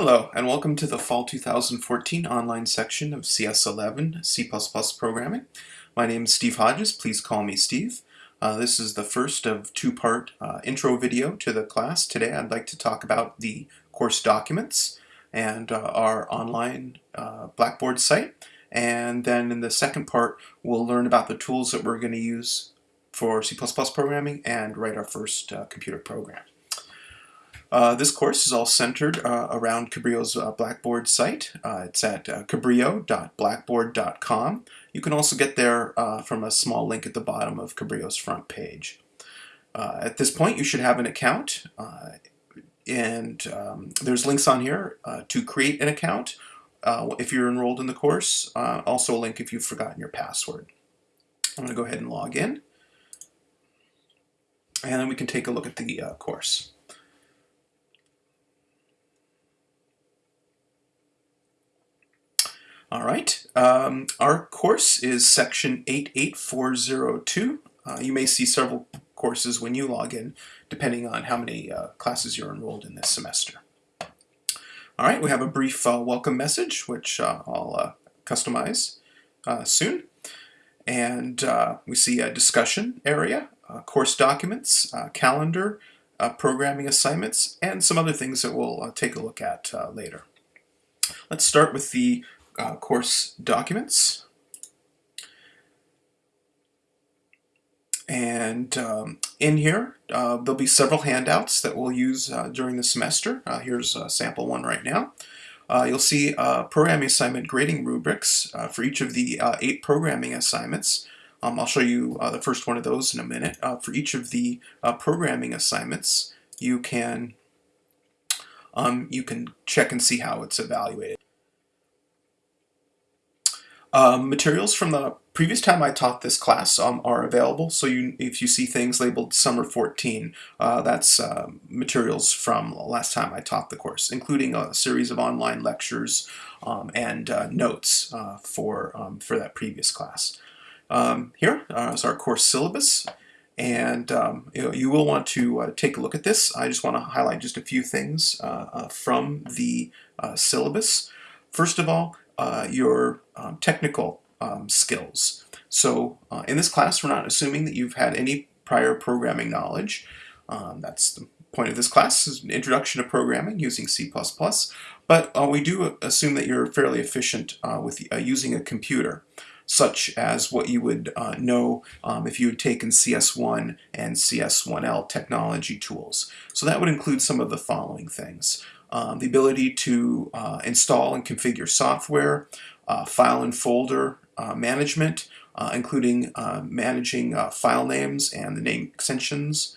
Hello, and welcome to the Fall 2014 online section of CS11 C++ programming. My name is Steve Hodges. Please call me Steve. Uh, this is the first of two-part uh, intro video to the class. Today I'd like to talk about the course documents and uh, our online uh, Blackboard site. And then in the second part, we'll learn about the tools that we're going to use for C++ programming and write our first uh, computer program. Uh, this course is all centered uh, around Cabrillo's uh, Blackboard site. Uh, it's at uh, cabrillo.blackboard.com. You can also get there from a small link at the bottom of Cabrillo's front page. at this point, you should have an account, and um, there's links on here to create an account if you're enrolled in the course. also a link if you've forgotten your password. I'm going to go ahead and log in, and then we can take a look at the course. All right, um, our course is section 88402. Uh, you may see several courses when you log in, depending on how many uh, classes you're enrolled in this semester. All right, we have a brief uh, welcome message, which uh, I'll uh, customize uh, soon. And we see a discussion area, course documents, calendar, programming assignments, and some other things that we'll take a look at later. Let's start with the uh, course documents. And um, in here, uh, there'll be several handouts that we'll use uh, during the semester. Uh, here's a sample one right now. Uh, you'll see uh, programming assignment grading rubrics for each of the eight programming assignments. Um, I'll show you the first one of those in a minute. for each of the programming assignments, you can um, you can check and see how it's evaluated. Um, materials from the previous time I taught this class um, are available, so you, if you see things labeled Summer 14, uh, that's uh, materials from last time I taught the course, including a series of online lectures um, and uh, notes uh, for, um, for that previous class. Um, here uh, is our course syllabus, and you, know, you, will want to uh, take a look at this. I just want to highlight just a few things from the syllabus. First of all, uh, your um, technical um, skills. So uh, in this class, we're not assuming that you've had any prior programming knowledge. Um, that's the point of this class, is an introduction to programming using C++. But uh, we do assume that you're fairly efficient uh, with uh, using a computer such as what you would uh, know um, if you had taken CS1 and CS1L technology tools. So that would include some of the following things um, the ability to uh, install and configure software, uh, file and folder uh, management, uh, including uh, managing file names and the name extensions,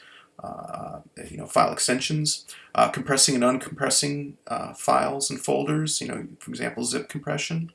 you know, file extensions, compressing and uncompressing files and folders, you know, for example, zip compression,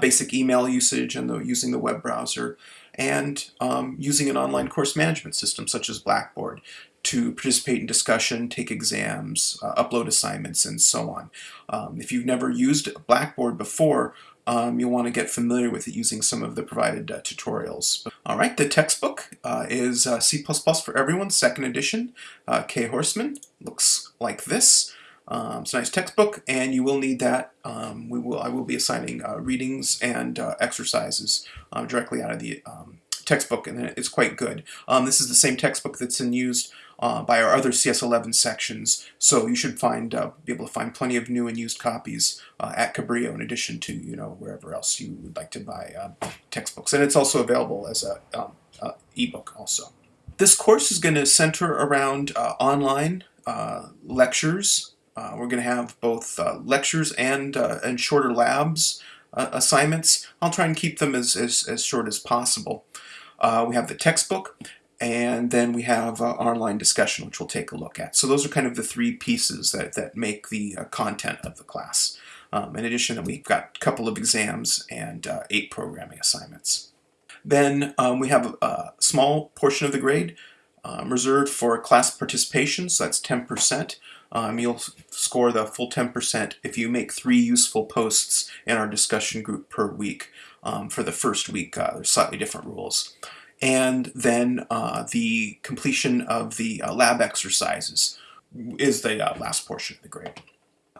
basic email usage and the, using the web browser, and um, using an online course management system such as Blackboard to participate in discussion, take exams, uh, upload assignments, and so on. Um, if you've never used Blackboard before, um, you'll want to get familiar with it using some of the provided uh, tutorials. All right, the textbook uh, is uh, C++ for Everyone, second edition, uh, Cay Horstmann. Looks like this. Um, it's a nice textbook, and you will need that. Um, we will. I will be assigning uh, readings and exercises directly out of the um, textbook, and it's quite good. Um, this is the same textbook that's in used uh, by our other CS11 sections, so you should find uh, be able to find plenty of new and used copies uh, at Cabrillo in addition to you know wherever else you would like to buy uh, textbooks. And it's also available as a um, ebook also. This course is going to center around uh, online uh, lectures. we're going to have both lectures and and shorter labs assignments. I'll try and keep them as, as, as short as possible. Uh, we have the textbook, and then we have uh, online discussion, which we'll take a look at. So those are kind of the three pieces that, that make the uh, content of the class. Um, in addition, we've got a couple of exams and uh, eight programming assignments. Then um, we have a small portion of the grade um, reserved for class participation, so that's 10%. Um, you'll score the full 10% if you make three useful posts in our discussion group per week. Um, for the first week, uh, there's slightly different rules and then uh, the completion of the uh, lab exercises is the uh, last portion of the grade.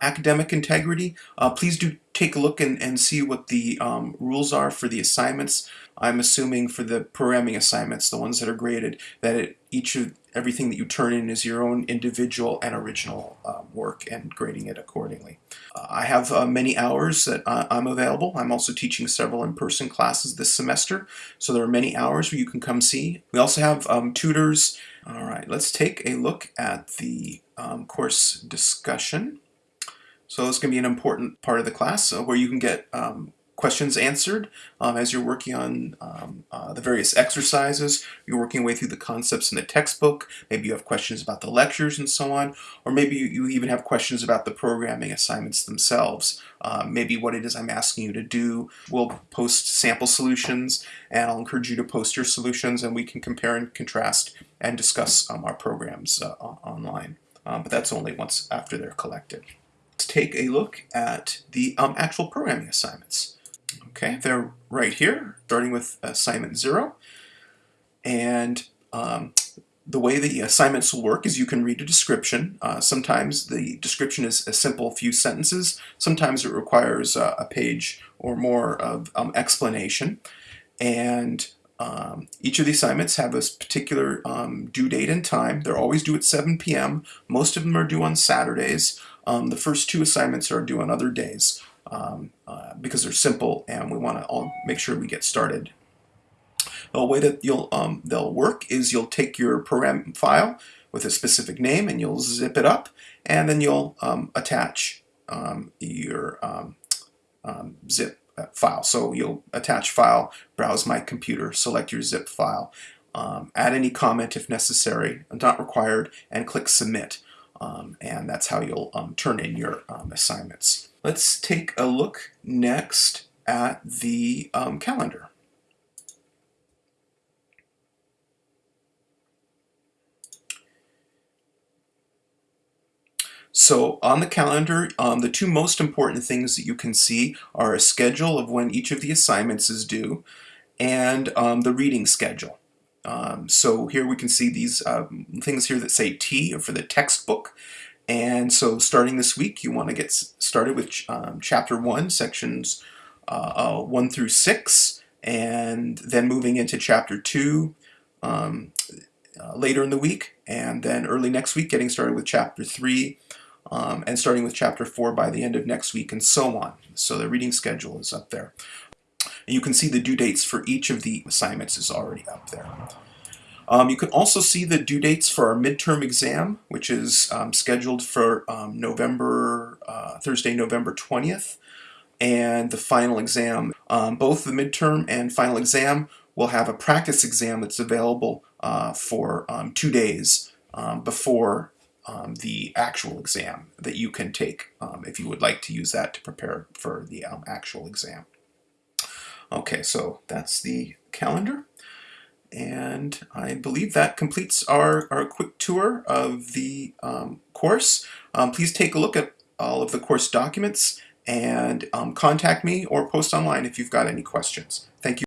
academic integrity, uh, please do take a look and, and see what the um, rules are for the assignments. I'm assuming for the programming assignments, the ones that are graded, that it, each of everything that you turn in is your own individual and original uh, work and grading it accordingly. Uh, I have uh, many hours that I'm available. I'm also teaching several in-person classes this semester, so there are many hours where you can come see. We also have um, tutors. All right, let's take a look at the um, course discussion. So is going to be an important part of the class uh, where you can get um, questions answered um, as you're working on um, uh, the various exercises. You're working your way through the concepts in the textbook. Maybe you have questions about the lectures and so on. Or maybe you, you even have questions about the programming assignments themselves. Uh, maybe what it is I'm asking you to do. We'll post sample solutions and I'll encourage you to post your solutions and we can compare and contrast and discuss um, our programs uh, online. Um, but that's only once after they're collected. Let's take a look at the um, actual programming assignments. Okay, they're right here, starting with assignment zero. And um, the way the assignments will work is you can read a description. Uh, sometimes the description is a simple few sentences. Sometimes it requires uh, a page or more of um, explanation. And um, each of the assignments have a particular um, due date and time. They're always due at 7 p.m. Most of them are due on Saturdays. Um, the first two assignments are due on other days um, uh, because they're simple and we want to all make sure we get started. The way that you'll um, they'll work is you'll take your program file with a specific name and you'll zip it up and then you'll um, attach um, your um, um, zip file. So you'll attach file, browse my computer, select your zip file, add any comment if necessary, not required, and click submit. And that's how you'll turn in your assignments. Let's take a look next at the um, calendar. So on the calendar, um, the two most important things that you can see are a schedule of when each of the assignments is due and um, the reading schedule. Um, so here we can see these um, things here that say T for the textbook. And so starting this week, you want to get started with um, chapter 1, sections uh, uh, 1 through 6, and then moving into chapter 2 um, uh, later in the week, and then early next week getting started with chapter 3, um, and starting with chapter 4 by the end of next week, and so on. So the reading schedule is up there. And you can see the due dates for each of the assignments is already up there. Um, you can also see the due dates for our midterm exam, which is um, scheduled for um, November, uh, Thursday, November 20th, and the final exam. Um, both the midterm and final exam will have a practice exam that's available uh, for um, two days um, before the actual exam that you can take if you would like to use that to prepare for the actual exam. Okay, so that's the calendar. And I believe that completes our, our quick tour of the um, course. Um, please take a look at all of the course documents and um, contact me or post online if you've got any questions. Thank you.